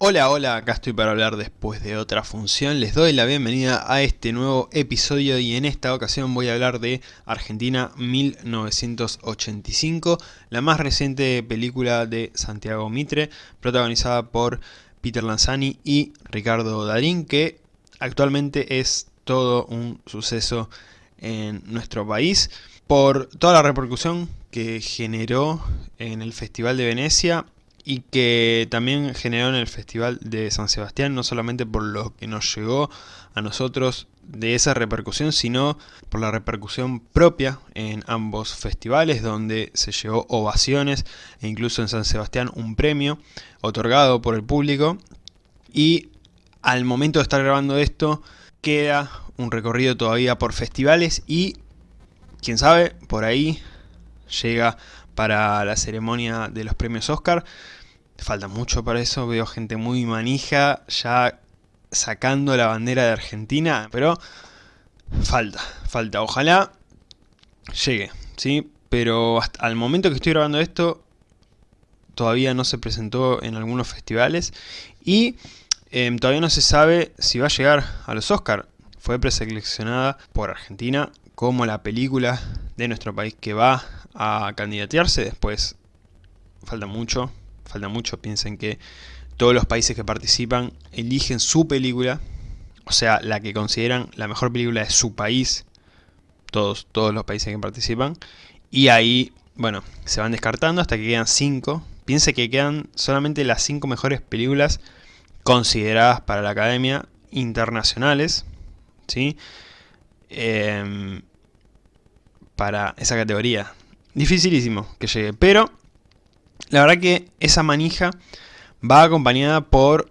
Hola, hola, acá estoy para hablar después de otra función. Les doy la bienvenida a este nuevo episodio y en esta ocasión voy a hablar de Argentina 1985, la más reciente película de Santiago Mitre, protagonizada por Peter Lanzani y Ricardo Darín, que actualmente es todo un suceso en nuestro país por toda la repercusión que generó en el Festival de Venecia y que también generó en el Festival de San Sebastián, no solamente por lo que nos llegó a nosotros de esa repercusión, sino por la repercusión propia en ambos festivales, donde se llevó ovaciones e incluso en San Sebastián un premio otorgado por el público. Y al momento de estar grabando esto, queda un recorrido todavía por festivales y, quién sabe, por ahí llega para la ceremonia de los premios Oscar. Falta mucho para eso, veo gente muy manija ya sacando la bandera de Argentina, pero falta, falta. Ojalá llegue, ¿sí? Pero hasta al momento que estoy grabando esto, todavía no se presentó en algunos festivales y em, todavía no se sabe si va a llegar a los Oscar. Fue preseleccionada por Argentina como la película de nuestro país que va a candidatearse. Después falta mucho, falta mucho, piensen que todos los países que participan eligen su película, o sea, la que consideran la mejor película de su país, todos, todos los países que participan, y ahí, bueno, se van descartando hasta que quedan 5. Piense que quedan solamente las 5 mejores películas consideradas para la Academia internacionales, ¿sí? Em, para esa categoría. Dificilísimo que llegue, pero la verdad que esa manija va acompañada por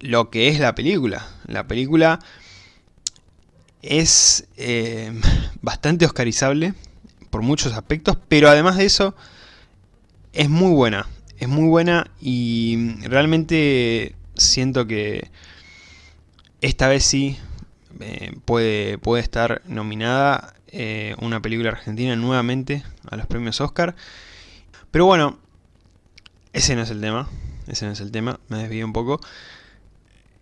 lo que es la película. La película es eh, bastante oscarizable por muchos aspectos, pero además de eso es muy buena. Es muy buena y realmente siento que esta vez sí eh, puede, puede estar nominada eh, una película argentina nuevamente a los premios Oscar. Pero bueno, ese no es el tema. Ese no es el tema. Me desvío un poco.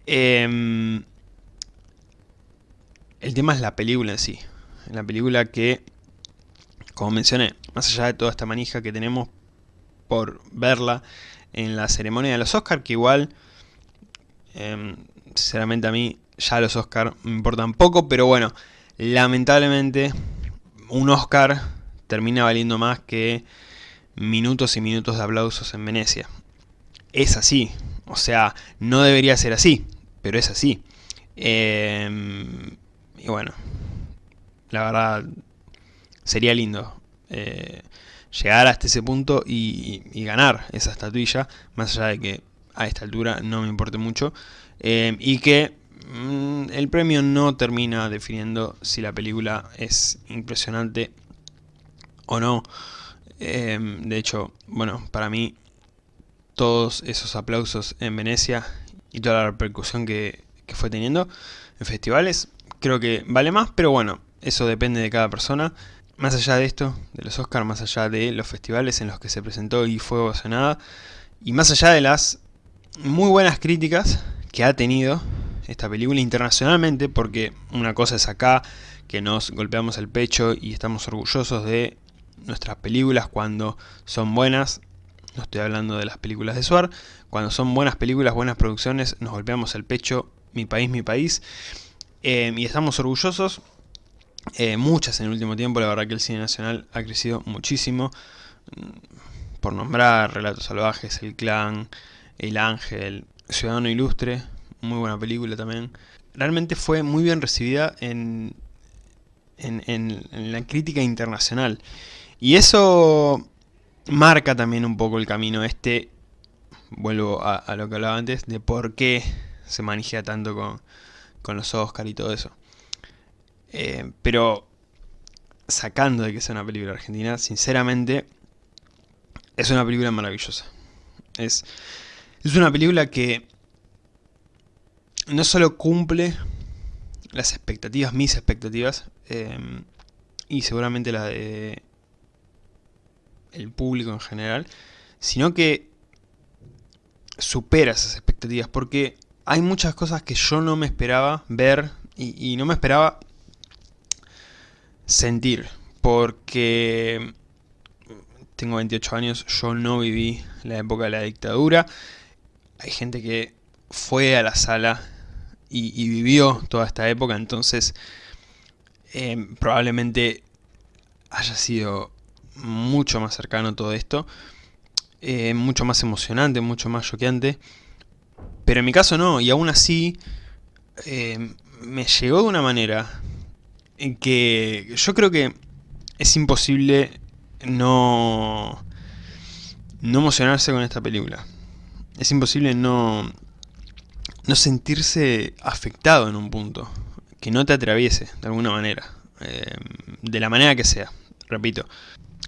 Em, el tema es la película en sí. La película que, como mencioné, más allá de toda esta manija que tenemos por verla en la ceremonia de los Oscars, que igual, em, sinceramente a mí ya los Oscars me importan poco, pero bueno, lamentablemente un Oscar termina valiendo más que minutos y minutos de aplausos en Venecia. Es así, o sea, no debería ser así, pero es así. Em, y bueno, la verdad sería lindo eh, llegar hasta ese punto y, ganar esa estatuilla, más allá de que a esta altura no me importe mucho, em, y que mm, el premio no termina definiendo si la película es impresionante o no. Em, de hecho, bueno, para mí todos esos aplausos en Venecia y toda la repercusión que, fue teniendo en festivales, creo que vale más, pero bueno, eso depende de cada persona. Más allá de esto, de los Oscars, más allá de los festivales en los que se presentó y fue ovacionada, y más allá de las muy buenas críticas que ha tenido esta película internacionalmente, porque una cosa es acá, que nos golpeamos el pecho y estamos orgullosos de nuestras películas cuando son buenas, no estoy hablando de las películas de Suar, cuando son buenas películas, buenas producciones, nos golpeamos el pecho, mi país, mi país, eh, y estamos orgullosos, eh, muchas en el último tiempo, la verdad que el cine nacional ha crecido muchísimo, mm, por nombrar Relatos Salvajes, El Clan, El Ángel, Ciudadano Ilustre, muy buena película también, realmente fue muy bien recibida en, en la crítica internacional, y eso marca también un poco el camino este, vuelvo a, lo que hablaba antes, de por qué se maneja tanto con, los Oscar y todo eso. Eh, pero sacando de que sea una película argentina, sinceramente es una película maravillosa. Es, es una película que no solo cumple las expectativas, mis expectativas, eh, y seguramente la de el público en general, sino que supera esas expectativas, porque hay muchas cosas que yo no me esperaba ver y, no me esperaba sentir, porque tengo 28 años, yo no viví la época de la dictadura, hay gente que fue a la sala y, vivió toda esta época, entonces eh, probablemente haya sido mucho más cercano todo esto, eh, mucho más emocionante, mucho más choqueante, pero en mi caso no, y aún así eh, me llegó de una manera en que yo creo que es imposible no, no emocionarse con esta película. Es imposible no, no sentirse afectado en un punto, que no te atraviese de alguna manera, eh, de la manera que sea, repito,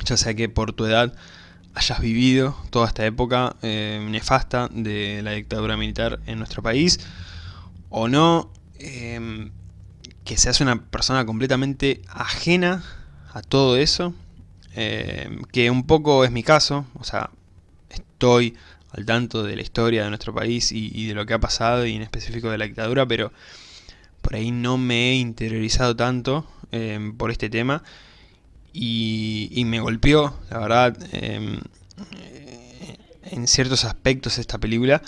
ya sea que por tu edad hayas vivido toda esta época eh, nefasta de la dictadura militar en nuestro país, o no, eh, que seas una persona completamente ajena a todo eso, que un poco es mi caso, o sea, estoy al tanto de la historia de nuestro país y, de lo que ha pasado y en específico de la dictadura, pero por ahí no me he interiorizado tanto em, por este tema y, me golpeó, la verdad, em, en ciertos aspectos esta película.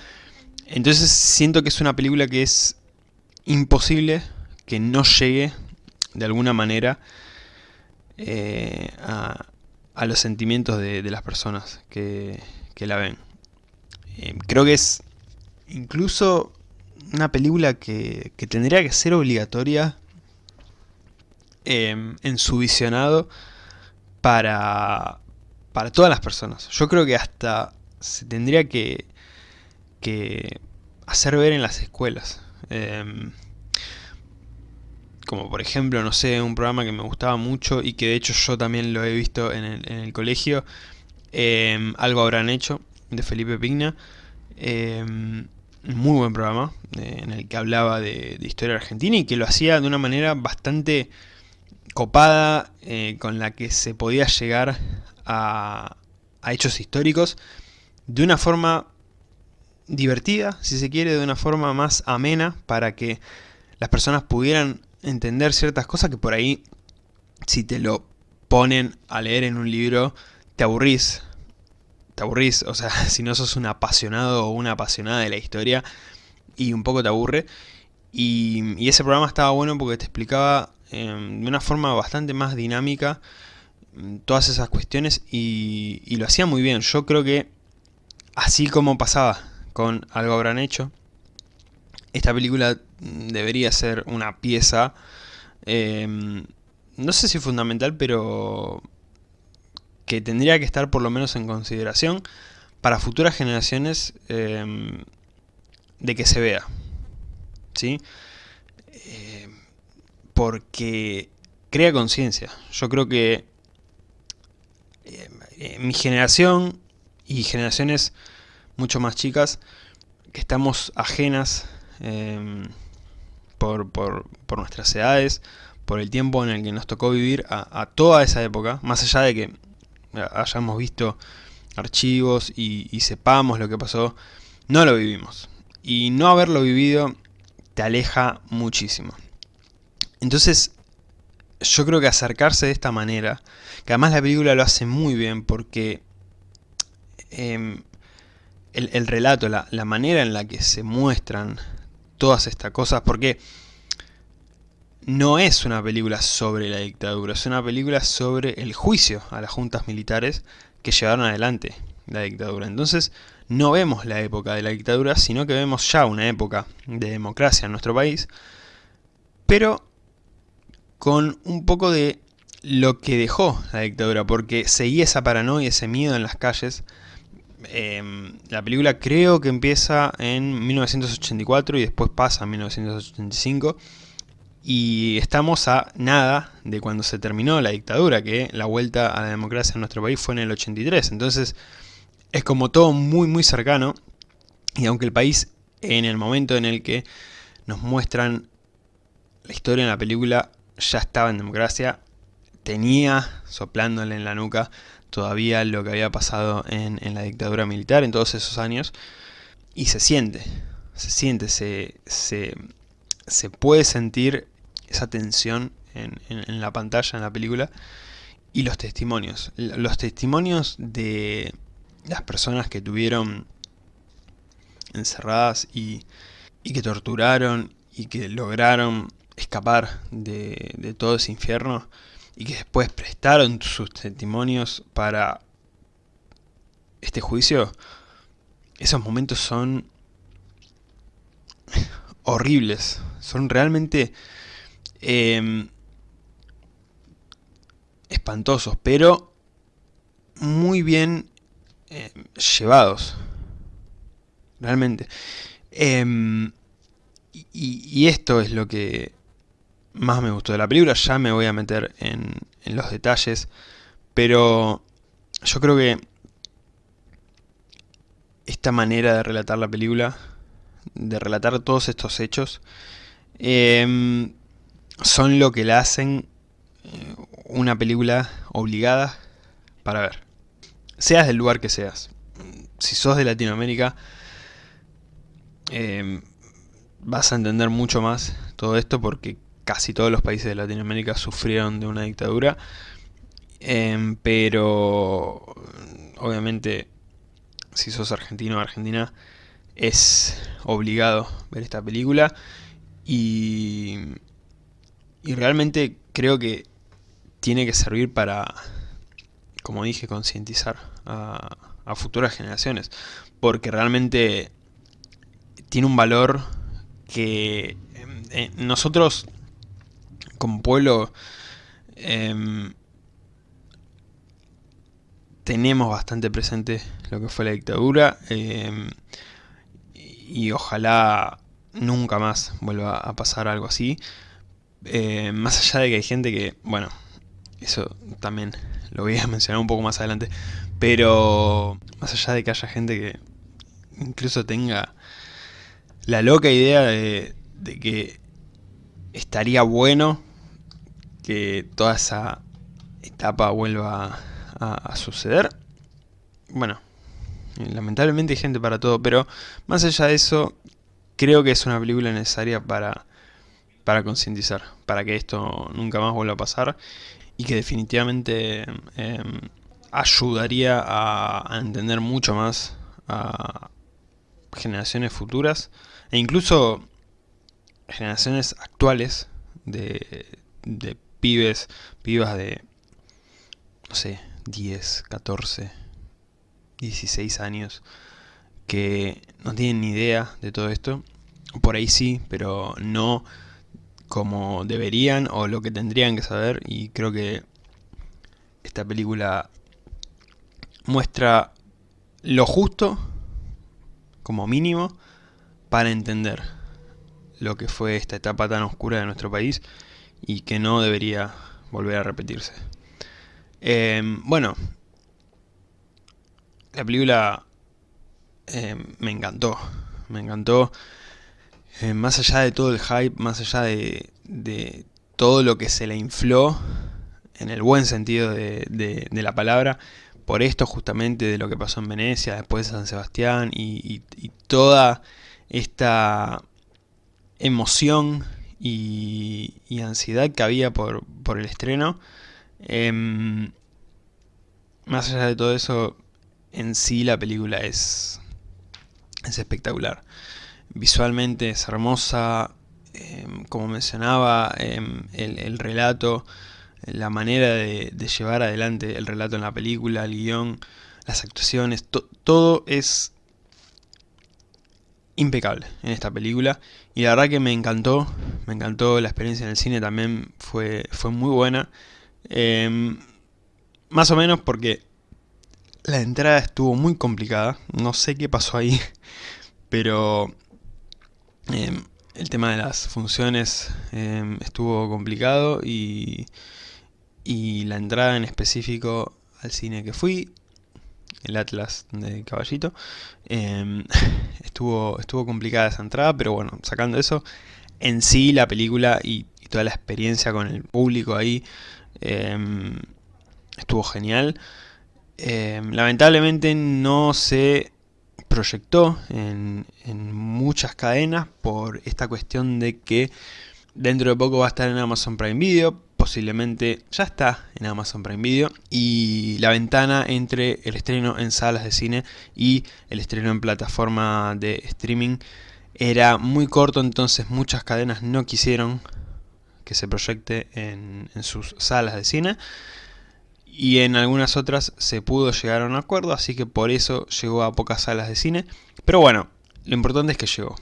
Entonces siento que es una película que es imposible que no llegue de alguna manera eh, a, los sentimientos de, las personas que la ven. Eh, creo que es incluso una película que, tendría que ser obligatoria em, en su visionado para, para todas las personas. Yo creo que hasta se tendría que, que hacer ver en las escuelas. Em, como por ejemplo, no sé, un programa que me gustaba mucho y que de hecho yo también lo he visto en el, colegio, em, algo habrán hecho, de Felipe Pigna. Em, muy buen programa, eh, en el que hablaba de, historia argentina y que lo hacía de una manera bastante copada, eh, con la que se podía llegar a, hechos históricos de una forma divertida, si se quiere, de una forma más amena, para que las personas pudieran entender ciertas cosas que por ahí, si te lo ponen a leer en un libro, te aburrís, te aburrís, o sea, si no sos un apasionado o una apasionada de la historia y un poco te aburre. Y, ese programa estaba bueno porque te explicaba de una forma bastante más dinámica mm, todas esas cuestiones y, lo hacía muy bien. Yo creo que así como pasaba con Algo Habrán Hecho, esta película mm, debería ser una pieza, em, no sé si fundamental, pero que tendría que estar por lo menos en consideración para futuras generaciones em, de que se vea. ¿Sí? Eh, porque crea conciencia. Yo creo que eh, mi generación y generaciones mucho más chicas que estamos ajenas em, por, por, por, nuestras edades, por el tiempo en el que nos tocó vivir a toda esa época, más allá de que hayamos visto archivos y, sepamos lo que pasó, no lo vivimos. Y no haberlo vivido te aleja muchísimo. Entonces, yo creo que acercarse de esta manera, que además la película lo hace muy bien porque em, el, relato, la, la, manera en la que se muestran todas estas cosas, porque no es una película sobre la dictadura, es una película sobre el juicio a las juntas militares que llevaron adelante la dictadura. Entonces no vemos la época de la dictadura, sino que vemos ya una época de democracia en nuestro país, pero con un poco de lo que dejó la dictadura, porque seguía esa paranoia, ese miedo en las calles. Em, la película creo que empieza en 1984 y después pasa en 1985 y estamos a nada de cuando se terminó la dictadura, que la vuelta a la democracia en nuestro país fue en el 83. Entonces es como todo muy muy cercano y aunque el país en el momento en el que nos muestran la historia en la película ya estaba en democracia, tenía soplándole en la nuca todavía lo que había pasado en, en la dictadura militar en todos esos años. y se siente, se siente, se, se, se puede sentir esa tensión en, en, la pantalla, en la película, y los testimonios. Los testimonios de las personas que tuvieron encerradas y, y que torturaron y que lograron escapar de, de, todo ese infierno y que después prestaron sus testimonios para este juicio, esos momentos son horribles, son realmente eh, espantosos, pero muy bien eh, llevados, realmente. Y, y, esto es lo que más me gustó de la película, ya me voy a meter en, los detalles, pero yo creo que esta manera de relatar la película, de relatar todos estos hechos, eh, son lo que la hacen eh, una película obligada para ver. Seas del lugar que seas. Si sos de Latinoamérica, eh, vas a entender mucho más todo esto porque casi todos los países de Latinoamérica sufrieron de una dictadura. Eh, pero obviamente si sos argentino o argentina es obligado ver esta película y, y realmente creo que tiene que servir para, como dije, concientizar a, futuras generaciones. Porque realmente tiene un valor que eh, nosotros como pueblo em, tenemos bastante presente lo que fue la dictadura em, y ojalá nunca más vuelva a pasar algo así. Eh, más allá de que hay gente que, bueno, eso también lo voy a mencionar un poco más adelante. Pero más allá de que haya gente que incluso tenga la loca idea de, que estaría bueno que toda esa etapa vuelva a, suceder. Bueno, lamentablemente hay gente para todo, pero más allá de eso, creo que es una película necesaria para, para concientizar, para que esto nunca más vuelva a pasar y que definitivamente em, ayudaría a, entender mucho más a generaciones futuras e incluso generaciones actuales de, de pibes, pibas de, no sé, 10, 14, 16 años que no tienen ni idea de todo esto. Por ahí sí, pero no como deberían o lo que tendrían que saber y creo que esta película muestra lo justo como mínimo para entender lo que fue esta etapa tan oscura de nuestro país y que no debería volver a repetirse. Em, bueno, la película em, me encantó, me encantó eh, más allá de todo el hype, más allá de, todo lo que se le infló, en el buen sentido de, la palabra, por esto justamente de lo que pasó en Venecia, después de San Sebastián, y, toda esta emoción y, ansiedad que había por, el estreno, em, más allá de todo eso, en sí la película es, es espectacular. Visualmente es hermosa, em, como mencionaba, em, el, relato, la manera de, llevar adelante el relato en la película, el guion, las actuaciones, todo es impecable en esta película. Y la verdad que me encantó, me encantó la experiencia en el cine también fue, fue muy buena, em, más o menos porque la entrada estuvo muy complicada, no sé qué pasó ahí, pero Em, el tema de las funciones em, estuvo complicado y, y la entrada en específico al cine que fui, el Atlas de Caballito, em, estuvo, estuvo complicada esa entrada, pero bueno, sacando eso, en sí la película y, toda la experiencia con el público ahí estuvo genial. lamentablemente no se proyectó en, en muchas cadenas por esta cuestión de que dentro de poco va a estar en Amazon Prime Video, posiblemente ya está en Amazon Prime Video y la ventana entre el estreno en salas de cine y el estreno en plataforma de streaming era muy corto entonces muchas cadenas no quisieron que se proyecte en, sus salas de cine y en algunas otras se pudo llegar a un acuerdo así que por eso llegó a pocas salas de cine. Pero bueno lo importante es que llegó.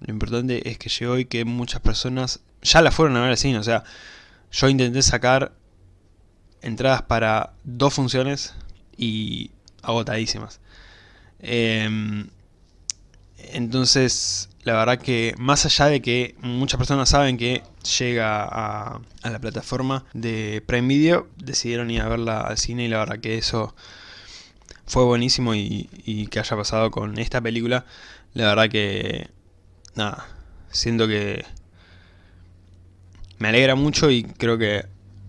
Lo importante es que llegó y que muchas personas ya la fueron a ver al cine o sea yo intenté sacar entradas para dos funciones y agotadísimas. Em, entonces, la verdad que más allá de que muchas personas saben que llega a, la plataforma de Prime Video, decidieron ir a verla al cine y la verdad que eso fue buenísimo y, y que haya pasado con esta película. La verdad que, nada, siento que me alegra mucho y creo que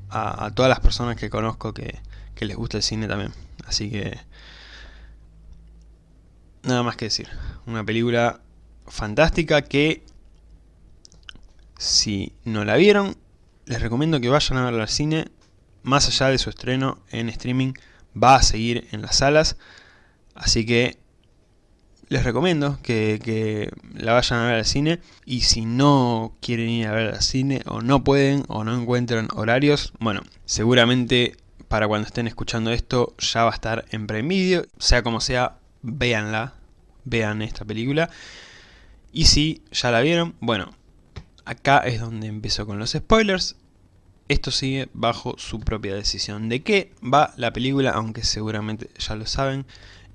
a, todas las personas que conozco que, les gusta el cine también. Así que... Nada más que decir. Una película fantástica que... Si no la vieron, les recomiendo que vayan a verla al cine. Más allá de su estreno en streaming, va a seguir en las salas. Así que les recomiendo que, la vayan a ver al cine y si no quieren ir a ver al cine o no pueden o no encuentran horarios, bueno, seguramente para cuando estén escuchando esto ya va a estar en Prime sea como sea, véanla, vean esta película. Y si ya la vieron, bueno, acá es donde empiezo con los spoilers. Esto sigue bajo su propia decisión. ¿De qué va la película? Aunque seguramente ya lo saben,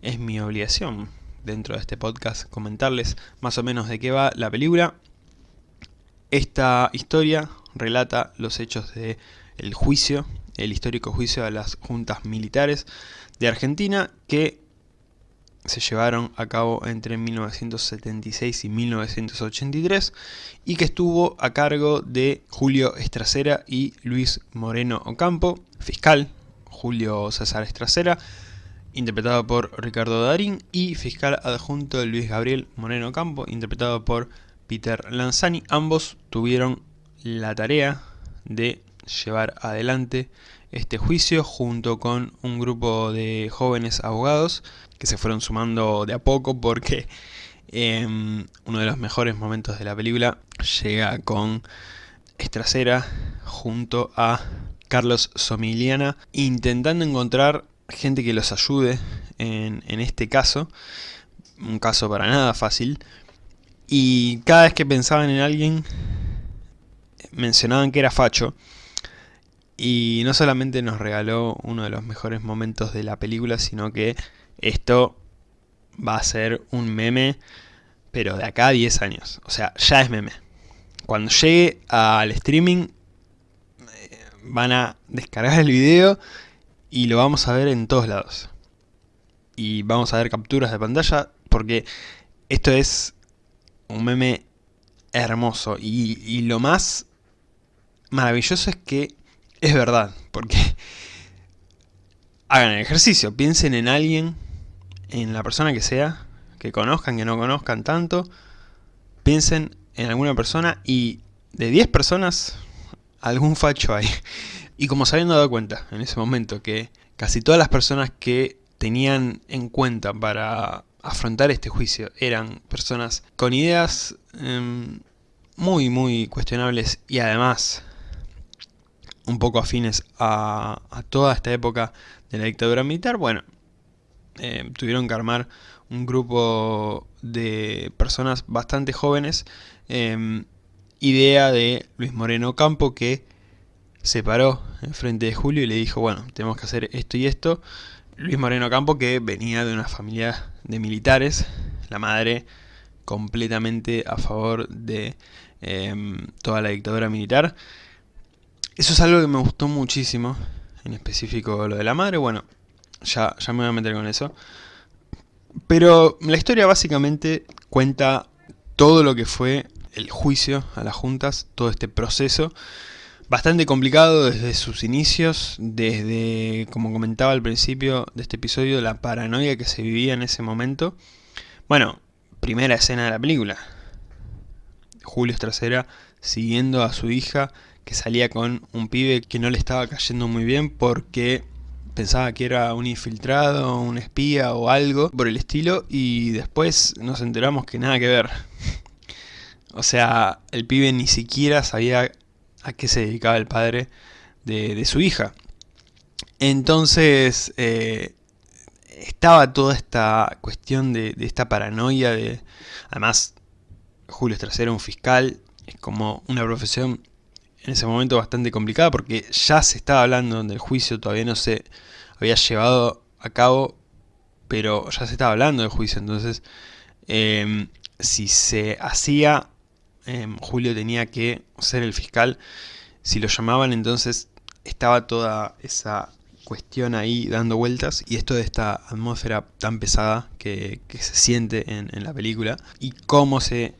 es mi obligación dentro de este podcast comentarles más o menos de qué va la película. Esta historia relata los hechos del el juicio, el histórico juicio a las juntas militares de Argentina que se llevaron a cabo entre 1976 y 1983 y que estuvo a cargo de Julio Estracera y Luis Moreno Ocampo, fiscal Julio César Estracera, interpretado por Ricardo Darín, y fiscal adjunto Luis Gabriel Moreno Campo, interpretado por Peter Lanzani. Ambos tuvieron la tarea de llevar adelante este juicio junto con un grupo de jóvenes abogados que se fueron sumando de a poco porque em, uno de los mejores momentos de la película llega con Estracera junto a Carlos Somiliana intentando encontrar gente que los ayude en, este caso, un caso para nada fácil, y cada vez que pensaban en alguien, mencionaban que era Facho, y no solamente nos regaló uno de los mejores momentos de la película, sino que esto va a ser un meme, pero de acá a 10 años. O sea, ya es meme. Cuando llegue al streaming, eh, van a descargar el video y lo vamos a ver en todos lados. Y vamos a ver capturas de pantalla porque esto es un meme hermoso. Y, lo más maravilloso es que es verdad. Porque hagan el ejercicio, piensen en alguien, en la persona que sea, que conozcan, que no conozcan tanto. Piensen en alguna persona y de 10 personas, algún facho hay. Y como se habían dado cuenta en ese momento que casi todas las personas que tenían en cuenta para afrontar este juicio eran personas con ideas em, muy muy cuestionables y además un poco afines a, toda esta época de la dictadura militar, bueno, em, tuvieron que armar un grupo de personas bastante jóvenes, em, idea de Luis Moreno Campo que se paró en frente de Julio y le dijo, bueno, tenemos que hacer esto y esto. Luis Moreno Campo, que venía de una familia de militares, la madre completamente a favor de em, toda la dictadura militar. Eso es algo que me gustó muchísimo, en específico lo de la madre, bueno, ya, ya me voy a meter con eso. Pero la historia básicamente cuenta todo lo que fue el juicio a las juntas, todo este proceso, bastante complicado desde sus inicios, desde, como comentaba al principio de este episodio, la paranoia que se vivía en ese momento, Bueno, primera escena de la película. Julio Trasera siguiendo a su hija que salía con un pibe que no le estaba cayendo muy bien porque pensaba que era un infiltrado, un espía o algo por el estilo y después nos enteramos que nada que ver. O sea, el pibe ni siquiera sabía a qué se dedicaba el padre de, su hija. Entonces, eh, estaba toda esta cuestión de, esta paranoia de... Además, Julio Estrasera era un fiscal, es como una profesión en ese momento bastante complicada porque ya se estaba hablando del juicio, todavía no se había llevado a cabo, pero ya se estaba hablando del juicio, entonces em, si se hacía, em, Julio tenía que ser el fiscal, si lo llamaban entonces estaba toda esa cuestión ahí dando vueltas y esto de esta atmósfera tan pesada que, se siente en, la película y cómo se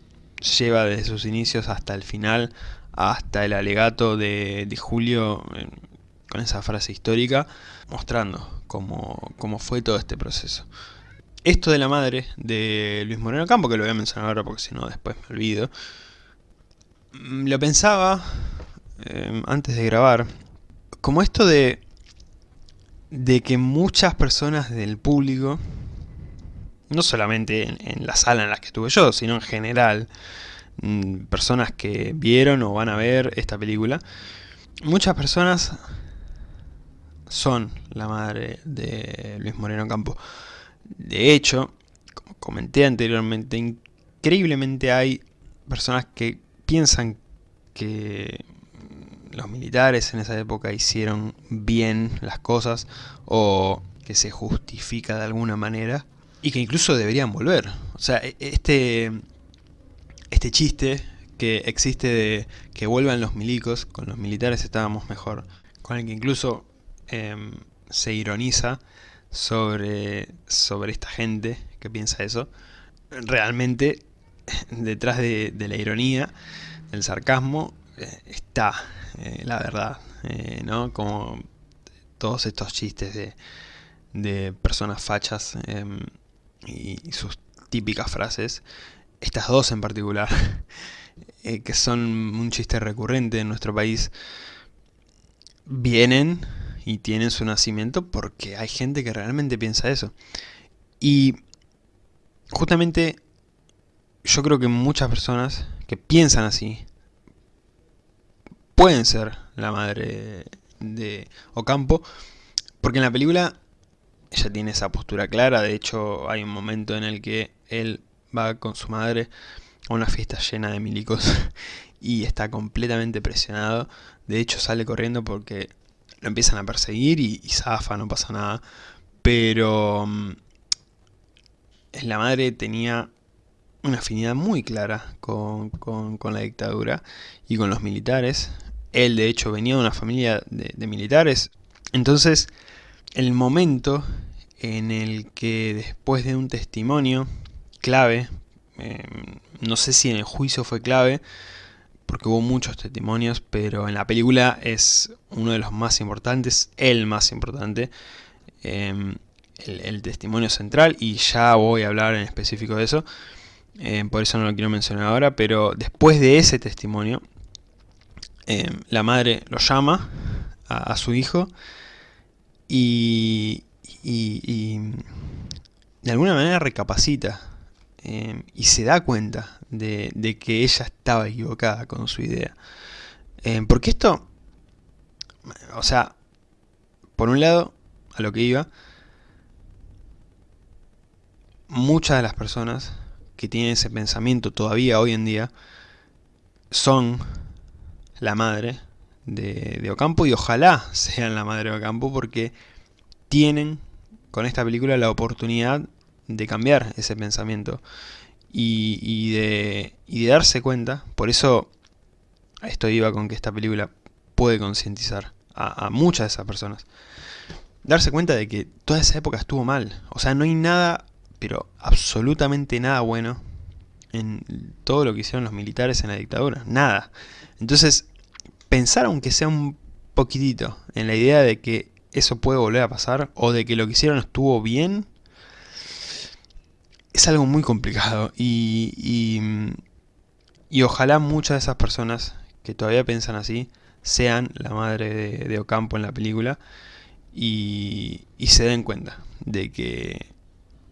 lleva desde sus inicios hasta el final, hasta el alegato de, Julio con esa frase histórica, mostrando cómo, cómo, fue todo este proceso. Esto de la madre de Luis Moreno Campo, que lo voy a mencionar ahora porque si no después me olvido, lo pensaba eh, antes de grabar, como esto de de que muchas personas del público, no solamente en, la sala en la que estuve yo, sino en general, mm, personas que vieron o van a ver esta película, muchas personas son la madre de Luis Moreno Campo. De hecho, como comenté anteriormente, increíblemente hay personas que piensan que los militares en esa época hicieron bien las cosas o que se justifica de alguna manera y que incluso deberían volver. O sea, e, este, este chiste que existe de que vuelvan los milicos, con los militares estábamos mejor, con el que incluso em, se ironiza sobre, sobre esta gente que piensa eso, realmente detrás de, la ironía, del sarcasmo, eh, está eh, la verdad, eh, ¿no? Como todos estos chistes de, de personas fachas em, y, sus típicas frases, estas dos en particular, que son un chiste recurrente en nuestro país, vienen y tienen su nacimiento porque hay gente que realmente piensa eso. Y justamente yo creo que muchas personas que piensan así, pueden ser la madre de Ocampo, porque en la película ella tiene esa postura clara, de hecho hay un momento en el que él va con su madre a una fiesta llena de milicos y está completamente presionado, de hecho sale corriendo porque lo empiezan a perseguir y, zafa, no pasa nada, pero mm, la madre tenía una afinidad muy clara con, con, la dictadura y con los militares, él de hecho venía de una familia de, militares. Entonces, el momento en el que después de un testimonio clave, em, no sé si en el juicio fue clave, porque hubo muchos testimonios, pero en la película es uno de los más importantes, el más importante, em, el, testimonio central, y ya voy a hablar en específico de eso, em, por eso no lo quiero mencionar ahora, pero después de ese testimonio, Em, la madre lo llama a, su hijo y, de alguna manera recapacita em, y se da cuenta de, que ella estaba equivocada con su idea. Porque esto, o sea, por un lado, a lo que iba, muchas de las personas que tienen ese pensamiento todavía hoy en día son la madre de, Ocampo y ojalá sean la madre de Ocampo porque tienen con esta película la oportunidad de cambiar ese pensamiento y, de, darse cuenta, por eso esto iba con que esta película puede concientizar a, a, muchas de esas personas. Darse cuenta de que toda esa época estuvo mal. O sea, no hay nada, pero absolutamente nada bueno en todo lo que hicieron los militares en la dictadura. Nada. Entonces, pensar aunque sea un poquitito en la idea de que eso puede volver a pasar o de que lo que hicieron estuvo bien, es algo muy complicado y, y, ojalá muchas de esas personas que todavía piensan así sean la madre de, de Ocampo en la película y, y, se den cuenta de que,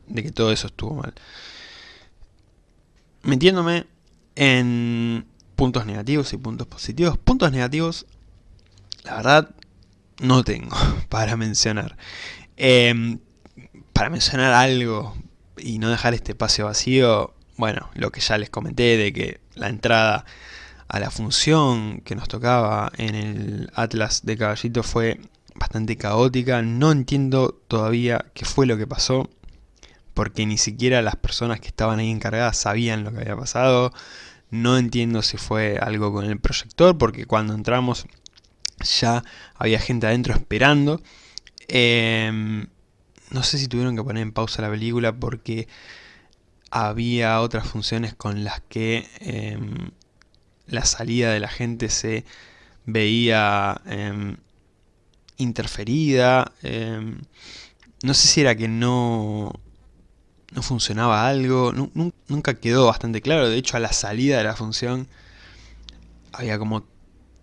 de que todo eso estuvo mal. Metiéndome en puntos negativos y puntos positivos. Puntos negativos, la verdad, no tengo para mencionar. Eh, para mencionar algo y no dejar este espacio vacío, bueno, lo que ya les comenté de que la entrada a la función que nos tocaba en el Atlas de Caballito fue bastante caótica, no entiendo todavía qué fue lo que pasó, porque ni siquiera las personas que estaban ahí encargadas sabían lo que había pasado, no entiendo si fue algo con el proyector, porque cuando entramos ya había gente adentro esperando, eh, no sé si tuvieron que poner en pausa la película porque había otras funciones con las que eh, la salida de la gente se veía eh, interferida. No sé si era que no, no funcionaba algo, nunca quedó bastante claro. De hecho, a la salida de la función había como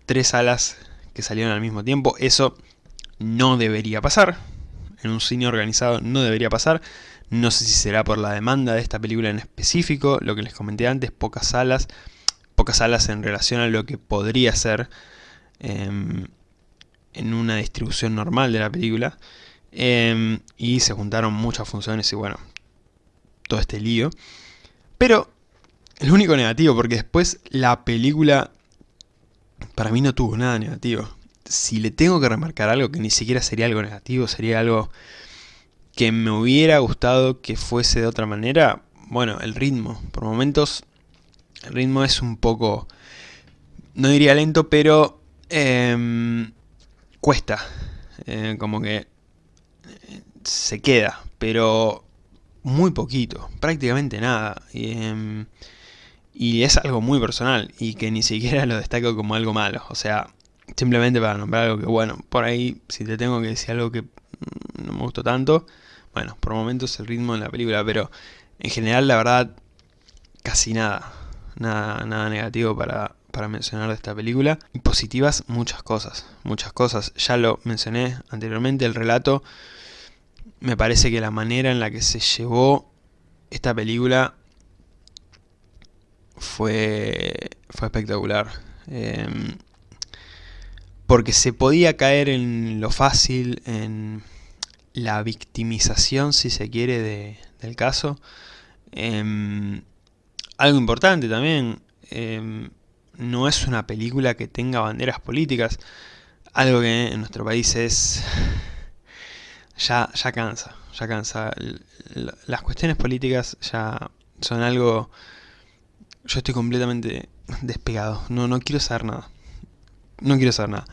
tres salas que salieron al mismo tiempo. Eso no debería pasar en un cine organizado no debería pasar. No sé si será por la demanda de esta película en específico, lo que les comenté antes, pocas salas, pocas salas en relación a lo que podría ser eh, en una distribución normal de la película. Eh, y se juntaron muchas funciones y bueno, todo este lío. Pero el único negativo, porque después la película para mí no tuvo nada negativo si le tengo que remarcar algo que ni siquiera sería algo negativo, sería algo que me hubiera gustado que fuese de otra manera, bueno, el ritmo. Por momentos el ritmo es un poco, no diría lento, pero eh, cuesta. Eh, como que eh, se queda, pero muy poquito, prácticamente nada. Y, eh, y es algo muy personal y que ni siquiera lo destaco como algo malo. O sea, Simplemente para nombrar algo que, bueno, por ahí, si te tengo que decir algo que mm, no me gustó tanto, bueno, por momentos el ritmo de la película, pero en general, la verdad, casi nada. Nada, nada negativo para, para mencionar de esta película. Y positivas, muchas cosas. Muchas cosas. Ya lo mencioné anteriormente, el relato. Me parece que la manera en la que se llevó esta película fue, fue espectacular. Eh, porque se podía caer en lo fácil, en la victimización, si se quiere, de, del caso. Eh, algo importante también, eh, no es una película que tenga banderas políticas, algo que en nuestro país es... ya, ya cansa, ya cansa. Las cuestiones políticas ya son algo... Yo estoy completamente despegado, no, no quiero saber nada no quiero saber nada.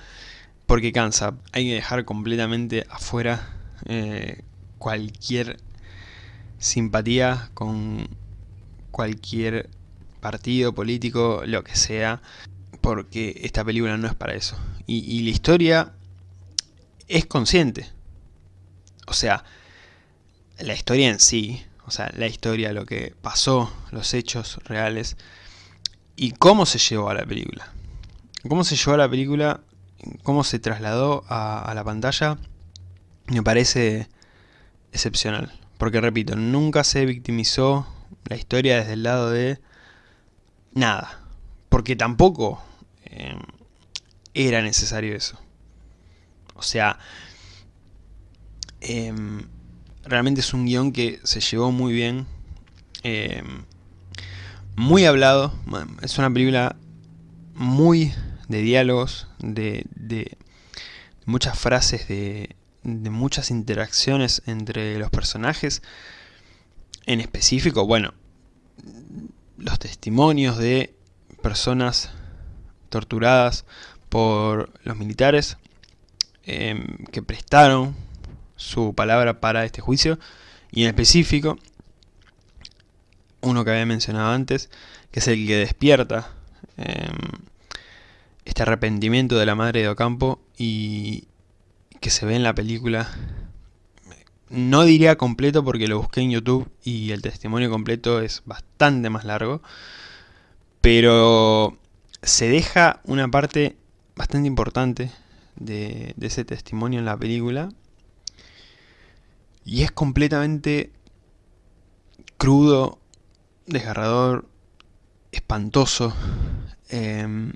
Porque cansa. Hay que dejar completamente afuera eh, cualquier simpatía con cualquier partido político, lo que sea. Porque esta película no es para eso. Y, y la historia es consciente. O sea, la historia en sí, o sea, la historia, lo que pasó, los hechos reales y cómo se llevó a la película cómo se llevó a la película, cómo se trasladó a, la pantalla, me parece excepcional. Porque repito, nunca se victimizó la historia desde el lado de nada. Porque tampoco eh, era necesario eso. O sea, em, realmente es un guion que se llevó muy bien. Em, muy hablado. Es una película muy de diálogos, de, de muchas frases, de, de muchas interacciones entre los personajes. En específico, bueno, los testimonios de personas torturadas por los militares em, que prestaron su palabra para este juicio y en específico uno que había mencionado antes que es el que despierta em, este arrepentimiento de la madre de Ocampo y que se ve en la película no diría completo porque lo busqué en YouTube y el testimonio completo es bastante más largo. Pero se deja una parte bastante importante de, de ese testimonio en la película. Y es completamente crudo, desgarrador, espantoso. Em,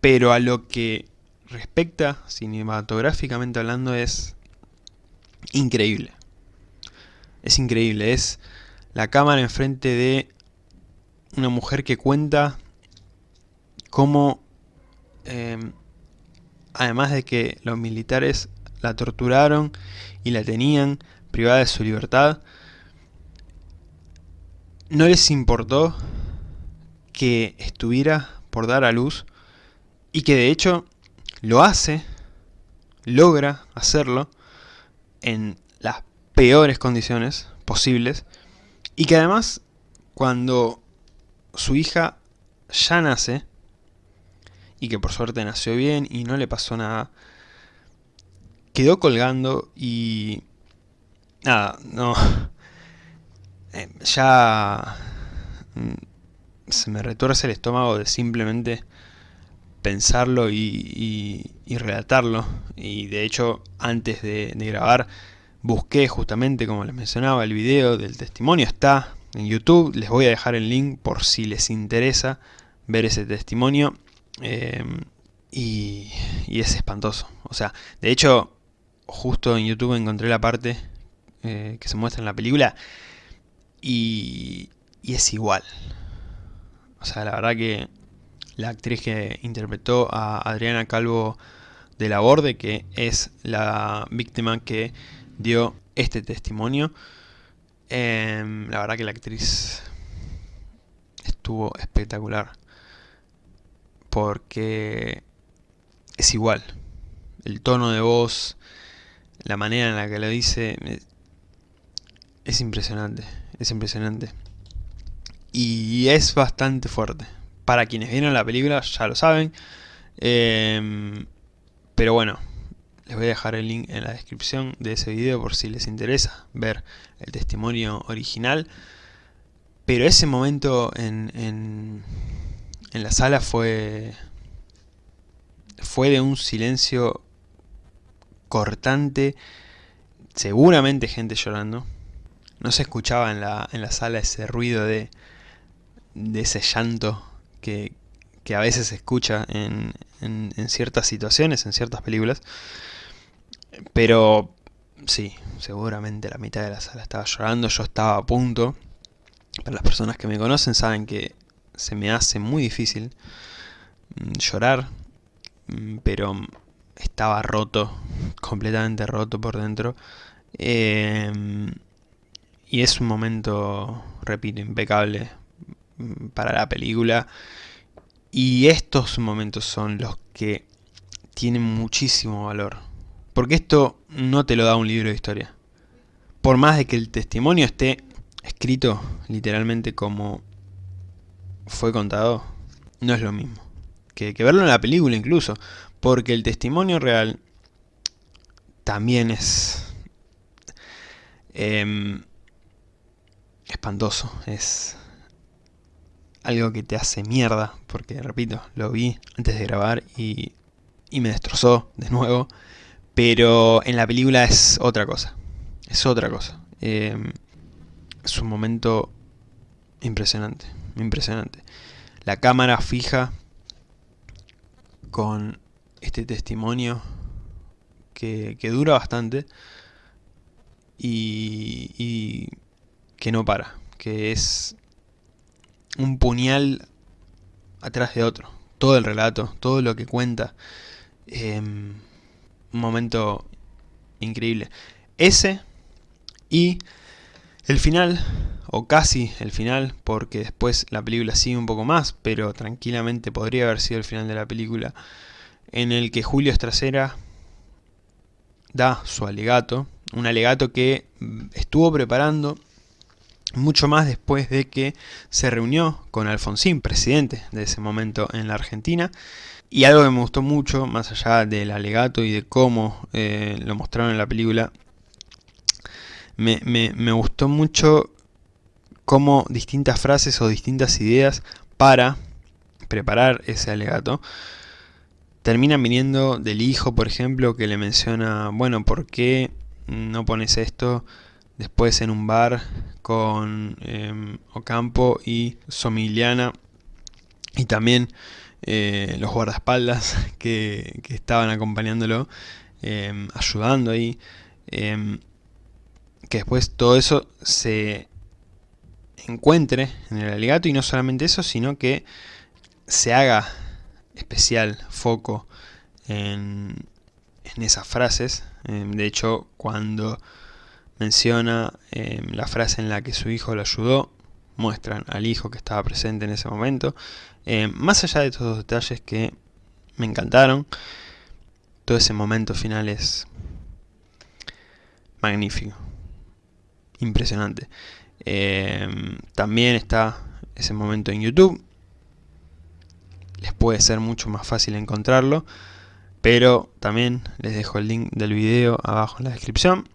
pero a lo que respecta, cinematográficamente hablando, es increíble. Es increíble, es la cámara enfrente de una mujer que cuenta cómo, em, además de que los militares la torturaron y la tenían privada de su libertad, no les importó que estuviera por dar a luz y que de hecho lo hace, logra hacerlo en las peores condiciones posibles y que además cuando su hija ya nace y que por suerte nació bien y no le pasó nada, quedó colgando y nada, no, eh, ya mm, se me retuerce el estómago de simplemente pensarlo y, relatarlo. Y de hecho, antes de, grabar, busqué justamente, como les mencionaba, el video del testimonio. Está en YouTube, les voy a dejar el link por si les interesa ver ese testimonio. Em, y, es espantoso. O sea, de hecho, justo en YouTube encontré la parte eh, que se muestra en la película y, es igual. O sea, la verdad que la actriz que interpretó a Adriana Calvo de la Borde, que es la víctima que dio este testimonio. Em, la verdad que la actriz estuvo espectacular. Porque es igual. El tono de voz, la manera en la que lo dice, es impresionante. Es impresionante. Y es bastante fuerte para quienes vieron la película ya lo saben. Em, pero bueno, les voy a dejar el link en la descripción de ese video por si les interesa ver el testimonio original. Pero ese momento en, en, en la sala fue, fue de un silencio cortante, seguramente gente llorando. No se escuchaba en la, en la sala ese ruido de, de ese llanto que, a veces se escucha en, ciertas situaciones, en ciertas películas. Pero sí, seguramente la mitad de la sala estaba llorando, yo estaba a punto. Para las personas que me conocen saben que se me hace muy difícil mm, llorar, mm, pero estaba roto, completamente roto por dentro. Em, y es un momento, repito, impecable para la película. Y estos momentos son los que tienen muchísimo valor. Porque esto no te lo da un libro de historia. Por más de que el testimonio esté escrito literalmente como fue contado, no es lo mismo. Que, verlo en la película incluso. Porque el testimonio real también es... Em, espantoso. Es algo que te hace mierda, porque repito, lo vi antes de grabar y, me destrozó de nuevo, pero en la película es otra cosa, es otra cosa. Em, es un momento impresionante, impresionante. La cámara fija con este testimonio que, dura bastante y, y que no para, que es un puñal atrás de otro. Todo el relato, todo lo que cuenta. Em, un momento increíble. Ese y el final, o casi el final, porque después la película sigue un poco más, pero tranquilamente podría haber sido el final de la película, en el que Julio Estracera da su alegato, un alegato que estuvo preparando mucho más después de que se reunió con Alfonsín, presidente de ese momento en la Argentina, y algo que me gustó mucho, más allá del alegato y de cómo eh, lo mostraron en la película, me, me, me gustó mucho cómo distintas frases o distintas ideas para preparar ese alegato terminan viniendo del hijo, por ejemplo, que le menciona, bueno, ¿por qué no pones esto después en un bar con eh, Ocampo y Somiliana y también eh, los guardaespaldas que, que estaban acompañándolo, eh, ayudando ahí, eh, que después todo eso se encuentre en el alegato y no solamente eso, sino que se haga especial foco en, esas frases. de hecho, cuando menciona la frase en la que su hijo lo ayudó, muestran al hijo que estaba presente en ese momento. Eh, más allá de todos los detalles que me encantaron, todo ese momento final es magnífico, impresionante. También está ese momento en YouTube, les puede ser mucho más fácil encontrarlo, pero también les dejo el link del video abajo en la descripción.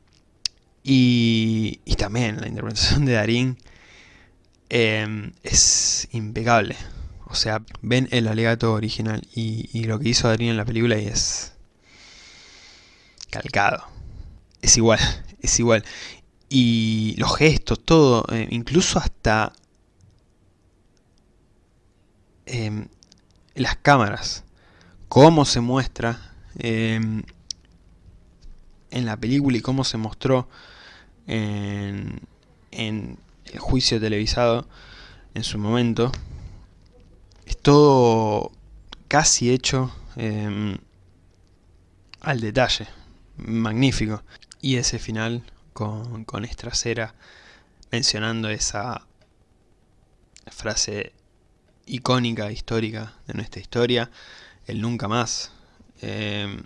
Y, y también la interpretación de Darín Em, es impecable. O sea, ven el alegato original y, lo que hizo Darín en la película y es calcado. Es igual, es igual. Y los gestos, todo, eh, incluso hasta em, las cámaras, cómo se muestra em, en la película y cómo se mostró en, en el juicio televisado en su momento, es todo casi hecho em, al detalle, magnífico. Y ese final con, con mencionando esa frase icónica, histórica de nuestra historia, el nunca más, em,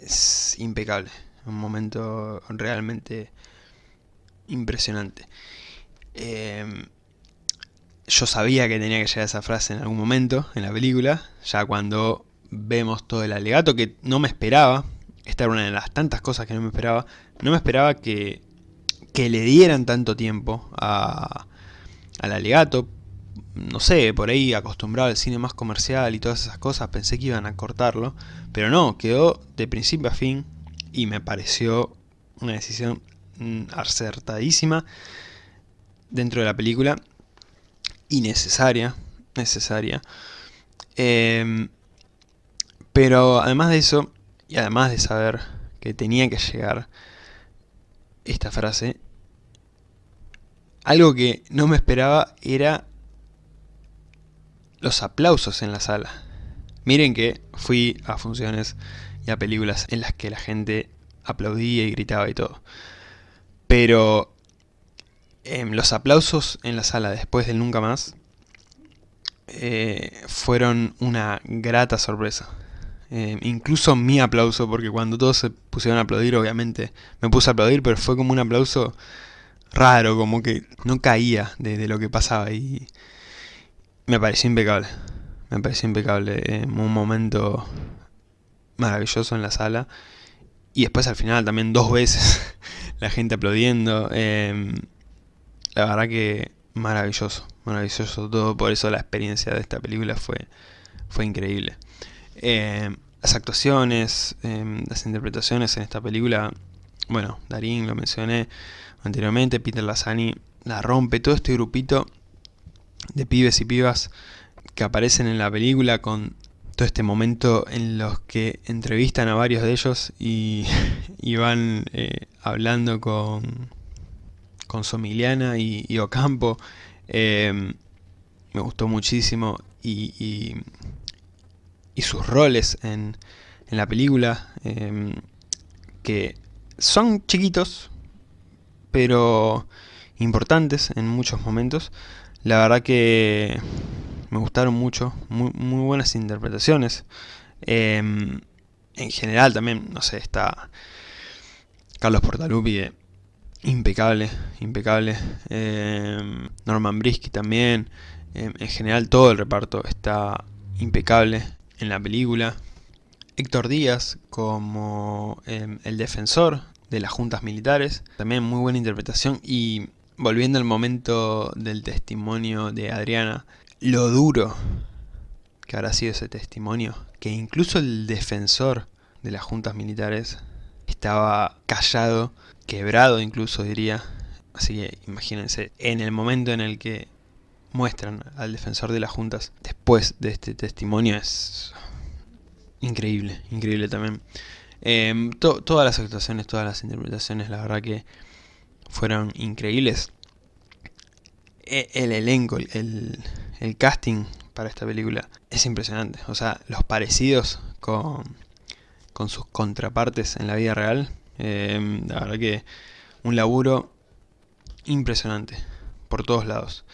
es impecable, un momento realmente impresionante. Em, yo sabía que tenía que llegar esa frase en algún momento en la película, ya cuando vemos todo el alegato, que no me esperaba, esta era una de las tantas cosas que no me esperaba, no me esperaba que, que le dieran tanto tiempo a, al alegato, no sé, por ahí acostumbrado al cine más comercial y todas esas cosas, pensé que iban a cortarlo, pero no, quedó de principio a fin y me pareció una decisión Mm, acertadísima dentro de la película y necesaria, necesaria. Em, pero además de eso, y además de saber que tenía que llegar esta frase, algo que no me esperaba era los aplausos en la sala. Miren que fui a funciones y a películas en las que la gente aplaudía y gritaba y todo. Pero em, los aplausos en la sala después del Nunca Más eh, fueron una grata sorpresa. Em, incluso mi aplauso, porque cuando todos se pusieron a aplaudir, obviamente me puse a aplaudir, pero fue como un aplauso raro, como que no caía de, lo que pasaba y me pareció impecable. Me pareció impecable, em, un momento maravilloso en la sala y después al final también dos veces la gente aplaudiendo. Em, la verdad que maravilloso, maravilloso todo, por eso la experiencia de esta película fue, fue increíble. Em, las actuaciones, em, las interpretaciones en esta película, bueno, Darín lo mencioné anteriormente, Peter Lazzani la rompe, todo este grupito de pibes y pibas que aparecen en la película con todo este momento en los que entrevistan a varios de ellos y, van eh, hablando con, con Somiliana y, Ocampo. Em, me gustó muchísimo y, y, sus roles en, en la película, em, que son chiquitos, pero importantes en muchos momentos. La verdad que me gustaron mucho, muy, buenas interpretaciones. Em, en general también, no sé, está Carlos Portalupi, impecable, impecable. Em, Norman Brisky también. Em, en general todo el reparto está impecable en la película. Héctor Díaz como el defensor de las juntas militares. También muy buena interpretación y volviendo al momento del testimonio de Adriana, lo duro que habrá sido ese testimonio, que incluso el defensor de las juntas militares estaba callado, quebrado incluso diría. Así que imagínense, en el momento en el que muestran al defensor de las juntas después de este testimonio es increíble, increíble también. Em, todas las actuaciones, todas las interpretaciones, la verdad que fueron increíbles. E, el elenco, el, el casting para esta película es impresionante. O sea, los parecidos con, con sus contrapartes en la vida real. Em, la verdad que un laburo impresionante por todos lados.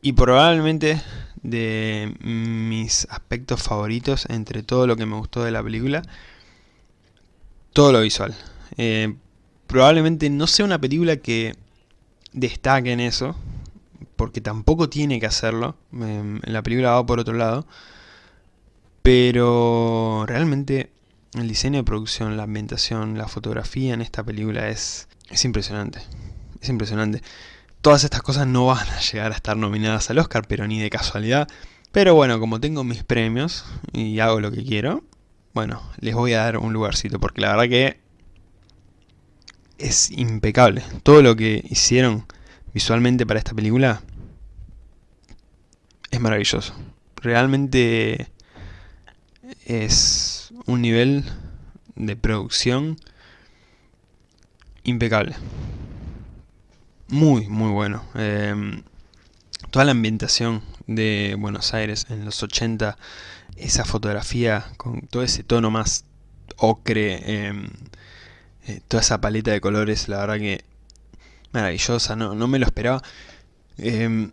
Y probablemente de mis aspectos favoritos entre todo lo que me gustó de la película, todo lo visual. Eh, probablemente no sea una película que destaque en eso, porque tampoco tiene que hacerlo, em, la película va por otro lado, pero realmente el diseño de producción, la ambientación, la fotografía en esta película es, es impresionante, es impresionante. Todas estas cosas no van a llegar a estar nominadas al Oscar, pero ni de casualidad. Pero bueno, como tengo mis premios y hago lo que quiero, bueno, les voy a dar un lugarcito, porque la verdad que es impecable. Todo lo que hicieron visualmente para esta película es maravilloso. Realmente es un nivel de producción impecable. Muy, muy bueno. Em, toda la ambientación de Buenos Aires en los 80, esa fotografía con todo ese tono más ocre, em, eh, toda esa paleta de colores, la verdad que maravillosa, no, no me lo esperaba. Em,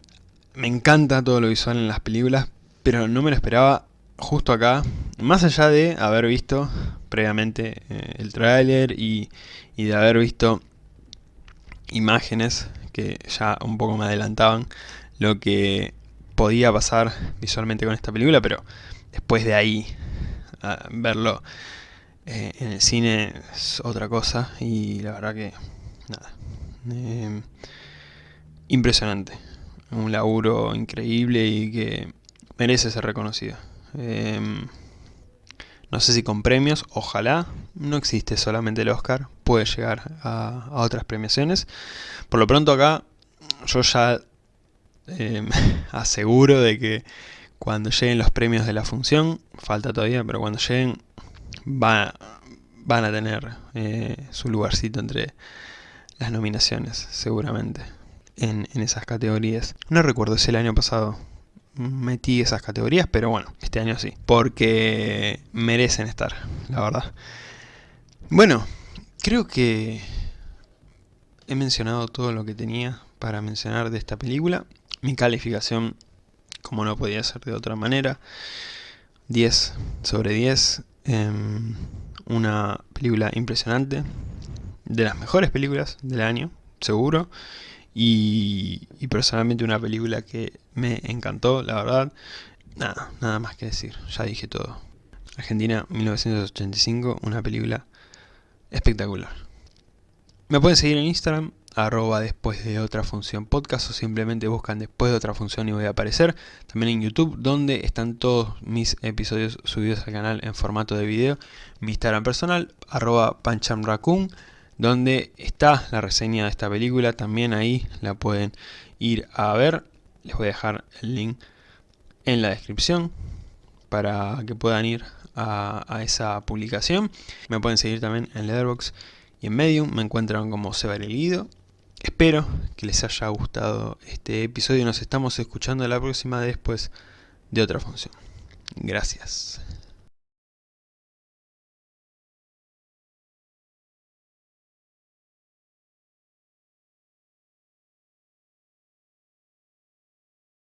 me encanta todo lo visual en las películas, pero no me lo esperaba justo acá, más allá de haber visto previamente eh, el tráiler y, y de haber visto imágenes que ya un poco me adelantaban lo que podía pasar visualmente con esta película, pero después de ahí verlo eh, en el cine es otra cosa y la verdad que nada, eh, impresionante, un laburo increíble y que merece ser reconocido. Eh, no sé si con premios, ojalá. No existe solamente el Oscar, puede llegar a, otras premiaciones. Por lo pronto acá, yo ya eh, aseguro de que cuando lleguen los premios de la función, falta todavía, pero cuando lleguen van a tener eh, su lugarcito entre las nominaciones, seguramente, en, en esas categorías. No recuerdo si el año pasado metí esas categorías, pero bueno, este año sí, porque merecen estar, la verdad. Bueno, creo que he mencionado todo lo que tenía para mencionar de esta película. Mi calificación, como no podía ser de otra manera, 10 sobre 10. Em, una película impresionante, de las mejores películas del año, seguro. Y, personalmente una película que me encantó, la verdad. Nada, nada más que decir, ya dije todo. Argentina 1985, una película espectacular. Me pueden seguir en Instagram, arroba después de otra función podcast o simplemente buscan después de otra función y voy a aparecer. También en YouTube donde están todos mis episodios subidos al canal en formato de video. Mi Instagram personal, arroba panchamraccoon donde está la reseña de esta película, también ahí la pueden ir a ver, les voy a dejar el link en la descripción para que puedan ir a, esa publicación. Me pueden seguir también en Letterboxd y en Medium, me encuentran como Seba Guido. Espero que les haya gustado este episodio, nos estamos escuchando la próxima después de otra función. Gracias.